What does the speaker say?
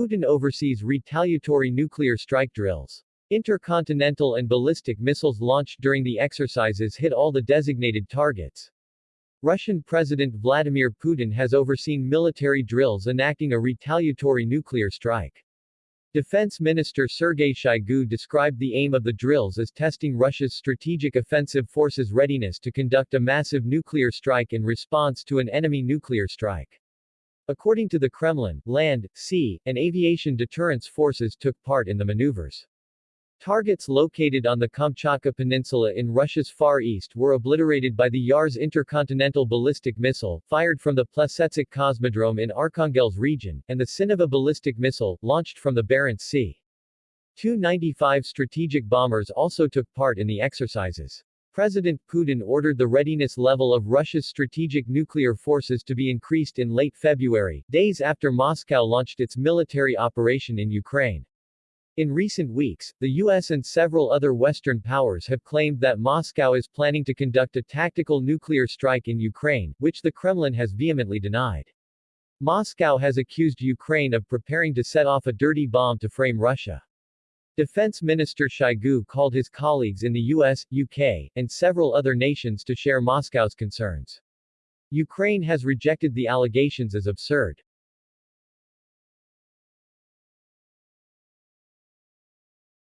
Putin oversees retaliatory nuclear strike drills. Intercontinental and ballistic missiles launched during the exercises hit all the designated targets. Russian President Vladimir Putin has overseen military drills enacting a retaliatory nuclear strike. Defense Minister Sergei Shoigu described the aim of the drills as testing Russia's strategic offensive forces' readiness to conduct a massive nuclear strike in response to an enemy nuclear strike. According to the Kremlin, land, sea, and aviation deterrence forces took part in the maneuvers. Targets located on the Kamchatka Peninsula in Russia's Far East were obliterated by the Yars intercontinental ballistic missile, fired from the Plesetsk Cosmodrome in Arkhangelsk region, and the Sineva ballistic missile, launched from the Barents Sea. Tu-95 strategic bombers also took part in the exercises. President Putin ordered the readiness level of Russia's strategic nuclear forces to be increased in late February, days after Moscow launched its military operation in Ukraine. In recent weeks, the U.S. and several other Western powers have claimed that Moscow is planning to conduct a tactical nuclear strike in Ukraine, which the Kremlin has vehemently denied. Moscow has accused Ukraine of preparing to set off a dirty bomb to frame Russia. Defense Minister Shoigu called his colleagues in the US, UK, and several other nations to share Moscow's concerns. Ukraine has rejected the allegations as absurd.